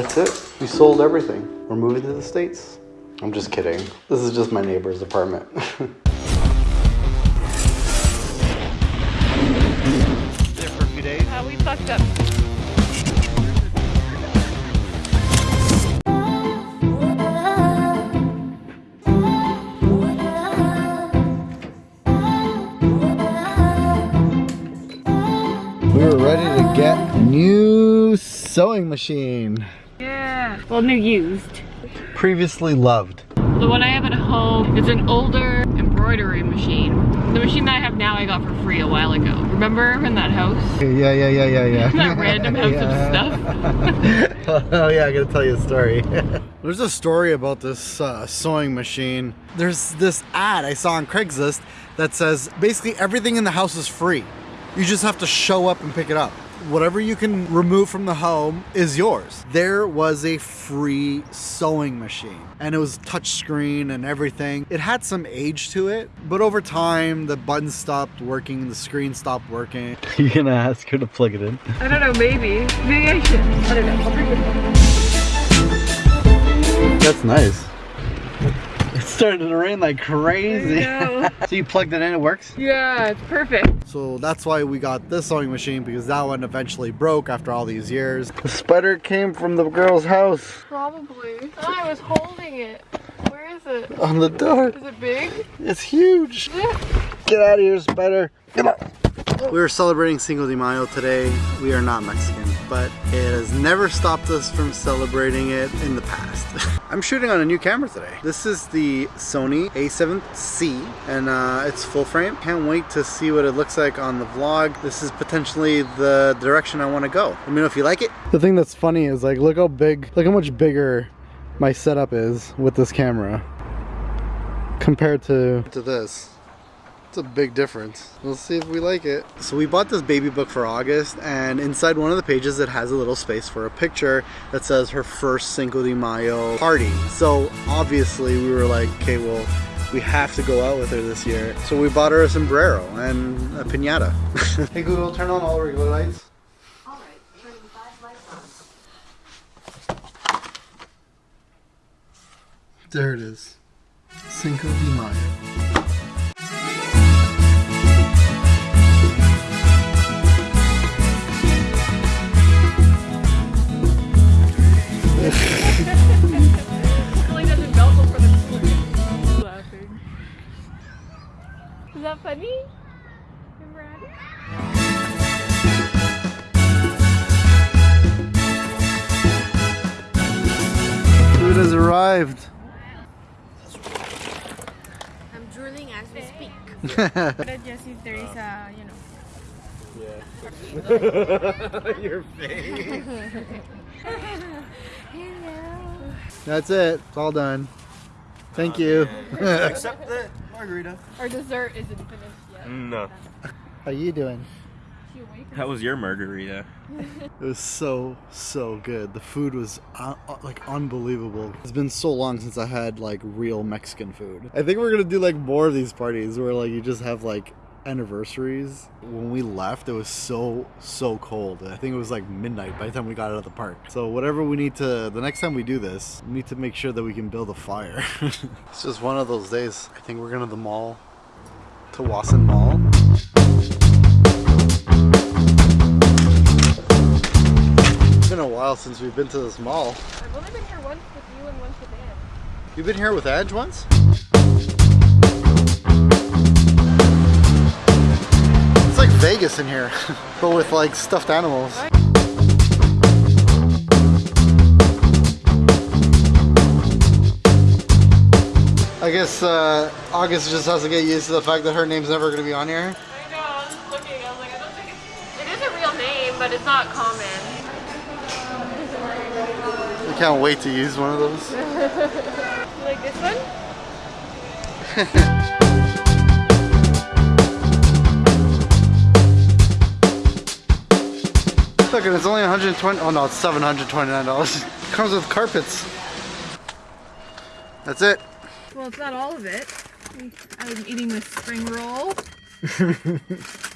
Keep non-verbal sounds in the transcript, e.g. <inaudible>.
That's it. We sold everything. We're moving to the States. I'm just kidding. This is just my neighbor's apartment. <laughs> There for a few days. Uh, we fucked up. we were ready to get a new sewing machine. Yeah. Well, new used. Previously loved. The one I have at home is an older embroidery machine. The machine that I have now I got for free a while ago. Remember in that house? Yeah, yeah, yeah, yeah, yeah. <laughs> That random house of stuff. <laughs> oh yeah, I gotta tell you a story. <laughs> There's a story about this uh, sewing machine. There's this ad I saw on Craigslist that says basically everything in the house is free. You just have to show up and pick it up. Whatever you can remove from the home is yours. There was a free sewing machine and it was touchscreen and everything. It had some age to it, but over time the buttons stopped working, and the screen stopped working. <laughs> You're gonna ask her to plug it in? I don't know, maybe. Maybe I should. I don't know. I'll bring it That's nice. It started to rain like crazy. <laughs> so you plugged it in, it works? Yeah, it's perfect. So that's why we got this sewing machine because that one eventually broke after all these years. The spider came from the girl's house. Probably. Oh, I was holding it. Where is it? On the door. Is it big? It's huge. Get out of here, spider. Come on. We are celebrating Cinco de Mayo today. We are not Mexican, but it has never stopped us from celebrating it in the past. <laughs> I'm shooting on a new camera today. This is the Sony a7C and uh, it's full frame. Can't wait to see what it looks like on the vlog. This is potentially the direction I want to go. Let me know if you like it. The thing that's funny is like, look how big, look how much bigger my setup is with this camera compared to, to this. It's a big difference. We'll see if we like it. So we bought this baby book for August and inside one of the pages it has a little space for a picture that says her first Cinco de Mayo party. So obviously we were like, okay, well, we have to go out with her this year. So we bought her a sombrero and a pinata. <laughs> hey Google, turn on all regular lights. There it is. Cinco de Mayo. Funny? Food has arrived. I'm drooling as we speak. <laughs> but just if there is a, you know. Yeah. <laughs> Your face. Hello. That's it. It's all done. Thank oh, you. Except the margarita. Our dessert isn't finished yet. No. How you doing? That was your margarita. <laughs> it was so, so good. The food was uh, uh, like unbelievable. It's been so long since I had like real Mexican food. I think we're gonna do like more of these parties where like you just have like anniversaries. When we left, it was so, so cold. I think it was like midnight by the time we got out of the park. So whatever we need to, the next time we do this, we need to make sure that we can build a fire. <laughs> it's just one of those days. I think we're going to the mall, to Wasson Mall. It's been a while since we've been to this mall. I've only been here once with you and once with Ange. You've been here with Edge once? Vegas in here, <laughs> but with like stuffed animals. I guess uh, August just has to get used to the fact that her name's never going to be on here. I know, I was just looking, I was like, I don't think it's, it is a real name, but it's not common. I can't wait to use one of those. you <laughs> like this one? <laughs> Look, and it's only 120. Oh no, it's 729 dollars. it Comes with carpets. That's it. Well, it's not all of it. I'm eating this spring roll. <laughs>